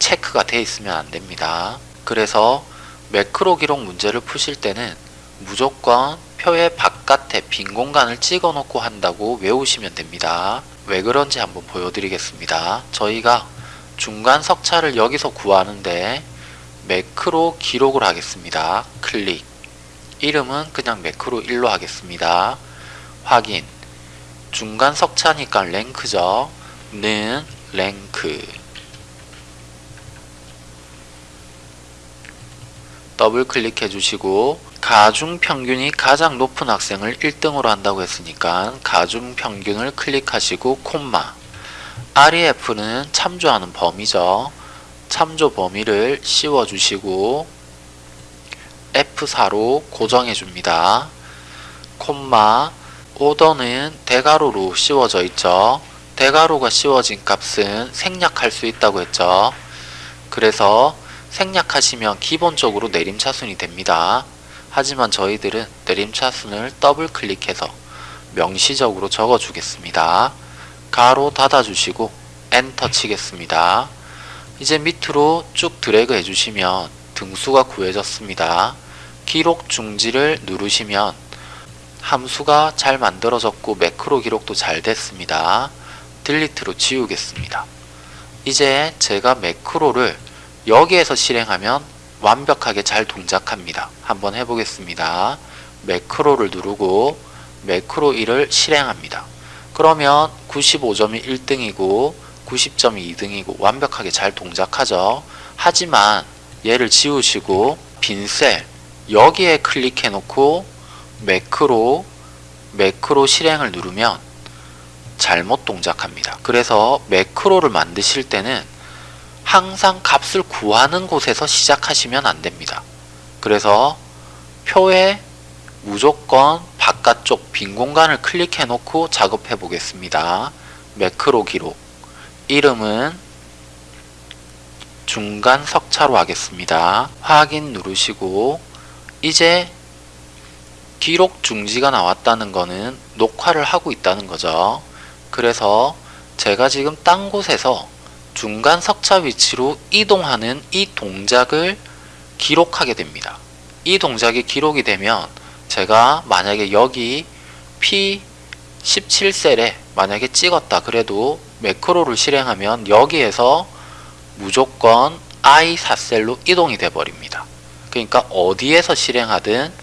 체크가 되어 있으면 안 됩니다. 그래서 매크로 기록 문제를 푸실 때는 무조건 표의 바깥에 빈 공간을 찍어 놓고 한다고 외우시면 됩니다. 왜 그런지 한번 보여드리겠습니다. 저희가 중간 석차를 여기서 구하는데 매크로 기록을 하겠습니다. 클릭 이름은 그냥 매크로 1로 하겠습니다. 확인 중간 석차니까 랭크죠. 는 랭크 더블 클릭해 주시고 가중 평균이 가장 높은 학생을 1등으로 한다고 했으니까 가중 평균을 클릭하시고 콤마 REF는 참조하는 범위죠. 참조 범위를 씌워 주시고 F4로 고정해 줍니다. 콤마 오더는 대가로로 씌워져 있죠. 대가로가 씌워진 값은 생략할 수 있다고 했죠. 그래서 생략하시면 기본적으로 내림차순이 됩니다. 하지만 저희들은 내림차순을 더블 클릭해서 명시적으로 적어 주겠습니다. 가로 닫아 주시고 엔터 치겠습니다. 이제 밑으로 쭉 드래그 해주시면 등수가 구해졌습니다. 기록 중지를 누르시면 함수가 잘 만들어졌고 매크로 기록도 잘 됐습니다. 딜리트로 지우겠습니다. 이제 제가 매크로를 여기에서 실행하면 완벽하게 잘 동작합니다. 한번 해보겠습니다. 매크로를 누르고 매크로 1을 실행합니다. 그러면 95점이 1등이고 90점이 2등이고 완벽하게 잘 동작하죠. 하지만 얘를 지우시고 빈 셀 여기에 클릭해 놓고 매크로 매크로 실행을 누르면 잘못 동작합니다. 그래서 매크로를 만드실 때는 항상 값을 구하는 곳에서 시작하시면 안됩니다. 그래서 표에 무조건 바깥쪽 빈 공간을 클릭해 놓고 작업해 보겠습니다. 매크로 기록 이름은 중간 석차로 하겠습니다. 확인 누르시고 이제 기록 중지가 나왔다는 거는 녹화를 하고 있다는 거죠. 그래서 제가 지금 딴 곳에서 중간 석차 위치로 이동하는 이 동작을 기록하게 됩니다. 이 동작이 기록이 되면 제가 만약에 여기 P17셀에 만약에 찍었다 그래도 매크로를 실행하면 여기에서 무조건 I4셀로 이동이 돼 버립니다. 그러니까 어디에서 실행하든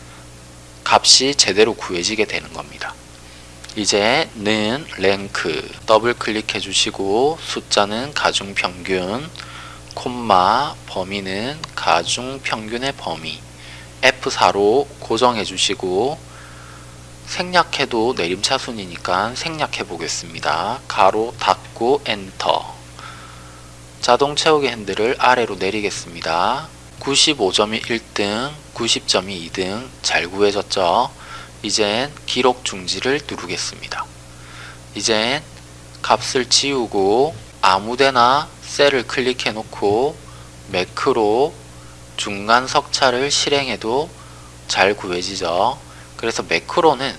값이 제대로 구해지게 되는 겁니다. 이제 는 랭크 더블 클릭해 주시고 숫자는 가중평균 콤마 범위는 가중평균의 범위 F4로 고정해 주시고 생략해도 내림차순이니까 생략해 보겠습니다. 가로 닫고 엔터 자동 채우기 핸들을 아래로 내리겠습니다. 95점이 1등, 90점이 2등 잘 구해졌죠? 이젠 기록 중지를 누르겠습니다. 이젠 값을 지우고 아무데나 셀을 클릭해 놓고 매크로 중간 석차를 실행해도 잘 구해지죠. 그래서 매크로는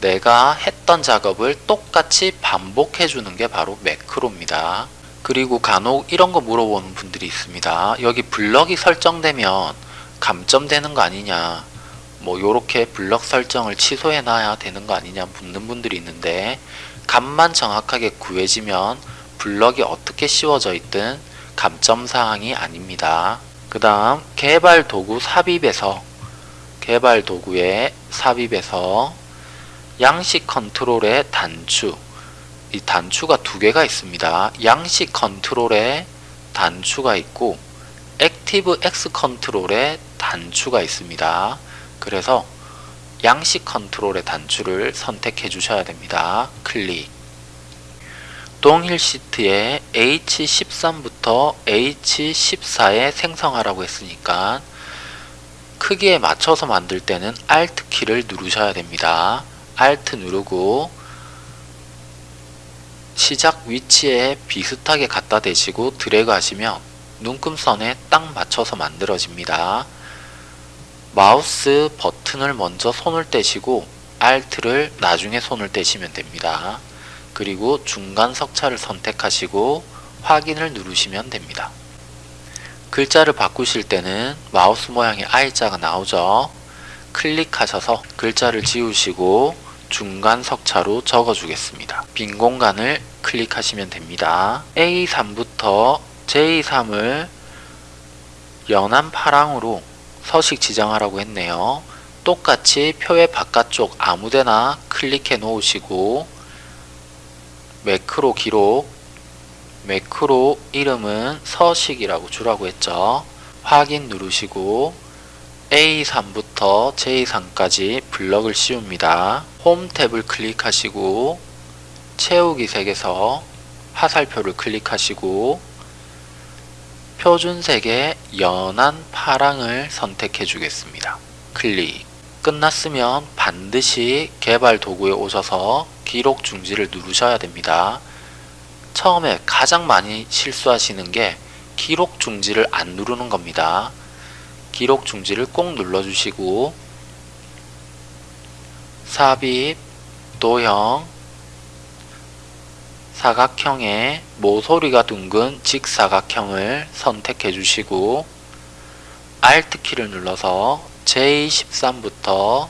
내가 했던 작업을 똑같이 반복해 주는 게 바로 매크로입니다. 그리고 간혹 이런 거 물어보는 분들이 있습니다. 여기 블럭이 설정되면 감점되는 거 아니냐 뭐 요렇게 블럭 설정을 취소해 놔야 되는 거 아니냐 묻는 분들이 있는데 값만 정확하게 구해지면 블럭이 어떻게 씌워져 있든 감점 사항이 아닙니다. 그 다음 개발 도구 삽입에서 개발 도구의 삽입에서 양식 컨트롤의 단추 이 단추가 두 개가 있습니다. 양식 컨트롤에 단추가 있고 ActiveX 컨트롤에 단추가 있습니다. 그래서 양식 컨트롤의 단추를 선택해 주셔야 됩니다. 클릭 동일 시트에 H13부터 H14에 생성하라고 했으니까 크기에 맞춰서 만들 때는 Alt 키를 누르셔야 됩니다. Alt 누르고 시작 위치에 비슷하게 갖다 대시고 드래그 하시면 눈금선에 딱 맞춰서 만들어집니다. 마우스 버튼을 먼저 손을 떼시고 Alt를 나중에 손을 떼시면 됩니다. 그리고 중간 석차를 선택하시고 확인을 누르시면 됩니다. 글자를 바꾸실 때는 마우스 모양의 I자가 나오죠. 클릭하셔서 글자를 지우시고 중간 석차로 적어주겠습니다. 빈 공간을 클릭하시면 됩니다. A3부터 J3을 연한 파랑으로 서식 지정하라고 했네요. 똑같이 표의 바깥쪽 아무데나 클릭해 놓으시고 매크로 기록 매크로 이름은 서식이라고 주라고 했죠. 확인 누르시고 A3부터 J3까지 블럭을 씌웁니다. 홈 탭을 클릭하시고 채우기 색에서 화살표를 클릭하시고 표준색의 연한 파랑을 선택해 주겠습니다. 클릭 끝났으면 반드시 개발 도구에 오셔서 기록 중지를 누르셔야 됩니다. 처음에 가장 많이 실수하시는 게 기록 중지를 안 누르는 겁니다. 기록 중지를 꼭 눌러주시고 삽입, 도형, 사각형의 모서리가 둥근 직사각형을 선택해 주시고 Alt키를 눌러서 J13부터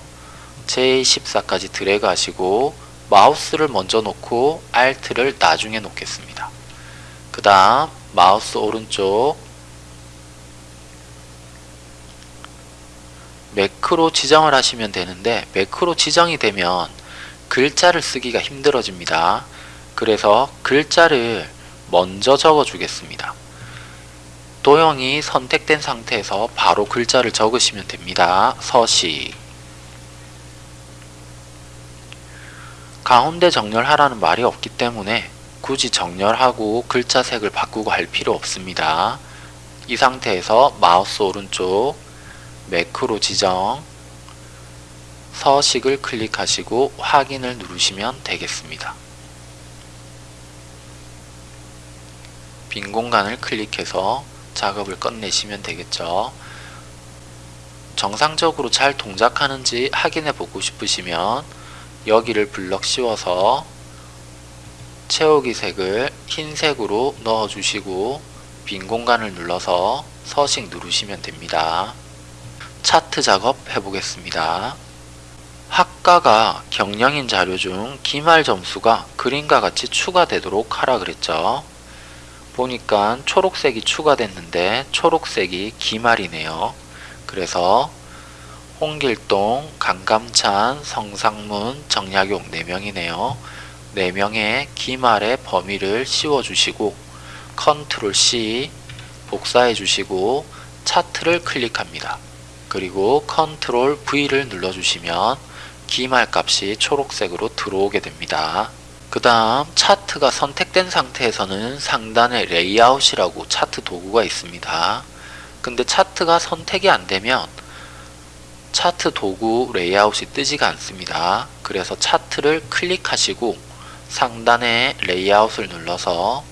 J14까지 드래그 하시고 마우스를 먼저 놓고 Alt를 나중에 놓겠습니다. 그 다음 마우스 오른쪽 매크로 지정을 하시면 되는데 매크로 지정이 되면 글자를 쓰기가 힘들어집니다. 그래서 글자를 먼저 적어 주겠습니다. 도형이 선택된 상태에서 바로 글자를 적으시면 됩니다. 서식 가운데 정렬하라는 말이 없기 때문에 굳이 정렬하고 글자 색을 바꾸고 할 필요 없습니다. 이 상태에서 마우스 오른쪽 매크로 지정 서식을 클릭하시고 확인을 누르시면 되겠습니다. 빈 공간을 클릭해서 작업을 끝내시면 되겠죠. 정상적으로 잘 동작하는지 확인해 보고 싶으시면 여기를 블럭 씌워서 채우기 색을 흰색으로 넣어 주시고 빈 공간을 눌러서 서식 누르시면 됩니다. 차트 작업 해보겠습니다. 학과가 경영인 자료 중 기말 점수가 그림과 같이 추가되도록 하라 그랬죠. 보니까 초록색이 추가됐는데 초록색이 기말이네요. 그래서 홍길동, 강감찬, 성상문, 정약용 4명이네요. 4명의 기말의 범위를 씌워주시고 컨트롤 C 복사해 주시고 차트를 클릭합니다. 그리고 컨트롤 V를 눌러주시면 기말 값이 초록색으로 들어오게 됩니다. 그 다음 차트가 선택된 상태에서는 상단에 레이아웃이라고 차트 도구가 있습니다. 근데 차트가 선택이 안되면 차트 도구 레이아웃이 뜨지가 않습니다. 그래서 차트를 클릭하시고 상단에 레이아웃을 눌러서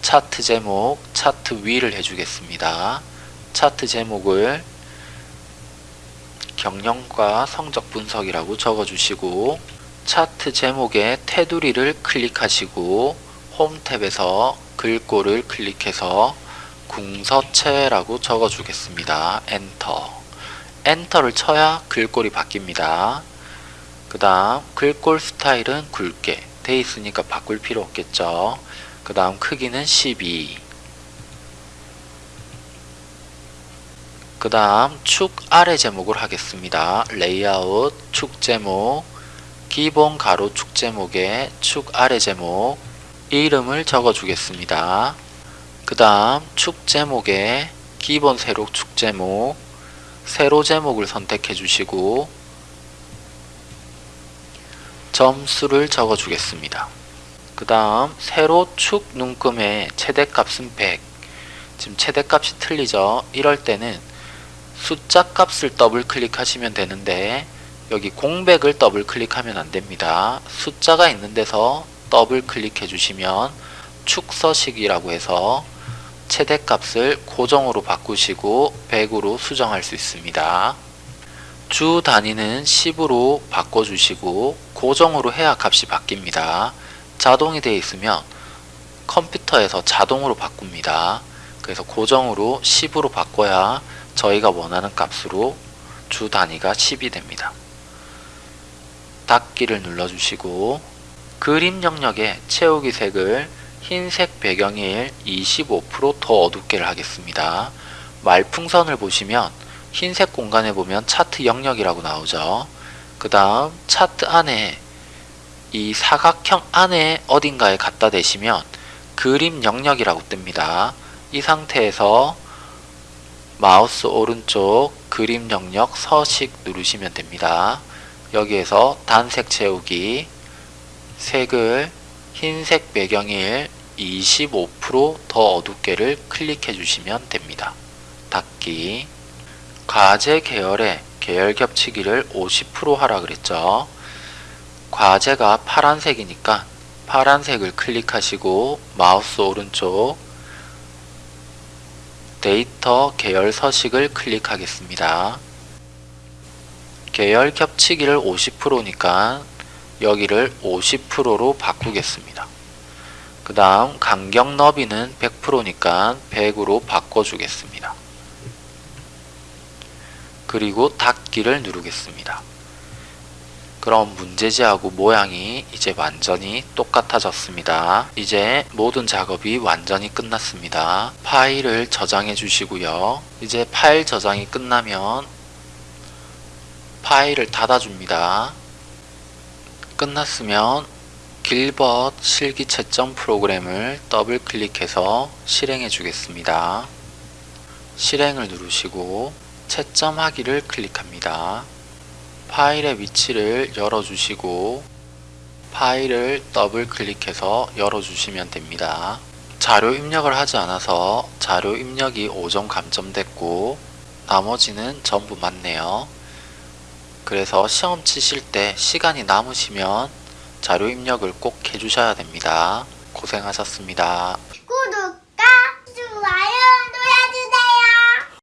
차트 제목, 차트 위를 해주겠습니다. 차트 제목을 경영과 성적 분석이라고 적어주시고 차트 제목의 테두리를 클릭하시고 홈 탭에서 글꼴을 클릭해서 궁서체라고 적어주겠습니다. 엔터 엔터를 쳐야 글꼴이 바뀝니다. 그 다음 글꼴 스타일은 굵게 돼 있으니까 바꿀 필요 없겠죠. 그 다음 크기는 12 그 다음 축 아래 제목을 하겠습니다. 레이아웃 축 제목 기본 가로 축 제목에 축 아래 제목 이름을 적어 주겠습니다. 그 다음 축 제목에 기본 세로 축 제목 세로 제목을 선택해 주시고 점수를 적어 주겠습니다. 그 다음 세로 축 눈금의 최대값은 100 지금 최대값이 틀리죠? 이럴 때는 숫자 값을 더블 클릭하시면 되는데 여기 공백을 더블 클릭하면 안됩니다. 숫자가 있는 데서 더블 클릭해 주시면 축서식이라고 해서 최대값을 고정으로 바꾸시고 100으로 수정할 수 있습니다. 주 단위는 10으로 바꿔주시고 고정으로 해야 값이 바뀝니다. 자동이 되어 있으면 컴퓨터에서 자동으로 바꿉니다. 그래서 고정으로 10으로 바꿔야 저희가 원하는 값으로 주 단위가 10이 됩니다. 닫기를 눌러주시고 그림 영역에 채우기 색을 흰색 배경일 25%더 어둡게를 하겠습니다. 말풍선을 보시면 흰색 공간에 보면 차트 영역이라고 나오죠. 그 다음 차트 안에 이 사각형 안에 어딘가에 갖다 대시면 그림 영역이라고 뜹니다. 이 상태에서 마우스 오른쪽 그림 영역 서식 누르시면 됩니다. 여기에서 단색 채우기 색을 흰색 배경일 25%더 어둡게를 클릭해 주시면 됩니다. 닫기 과제 계열의 계열 겹치기를 50% 하라 그랬죠. 과제가 파란색이니까 파란색을 클릭하시고 마우스 오른쪽 데이터 계열 서식을 클릭하겠습니다. 계열 겹치기를 50%니까 여기를 50%로 바꾸겠습니다. 그 다음 간격 너비는 100%니까 100으로 바꿔주겠습니다. 그리고 닫기를 누르겠습니다. 그럼 문제지하고 모양이 이제 완전히 똑같아졌습니다. 이제 모든 작업이 완전히 끝났습니다. 파일을 저장해 주시고요. 이제 파일 저장이 끝나면 파일을 닫아줍니다. 끝났으면 길벗 실기 채점 프로그램을 더블 클릭해서 실행해 주겠습니다. 실행을 누르시고 채점하기를 클릭합니다. 파일의 위치를 열어주시고 파일을 더블 클릭해서 열어주시면 됩니다. 자료 입력을 하지 않아서 자료 입력이 5점 감점됐고 나머지는 전부 맞네요. 그래서 시험 치실 때 시간이 남으시면 자료 입력을 꼭 해주셔야 됩니다. 고생하셨습니다. 구독과 좋아요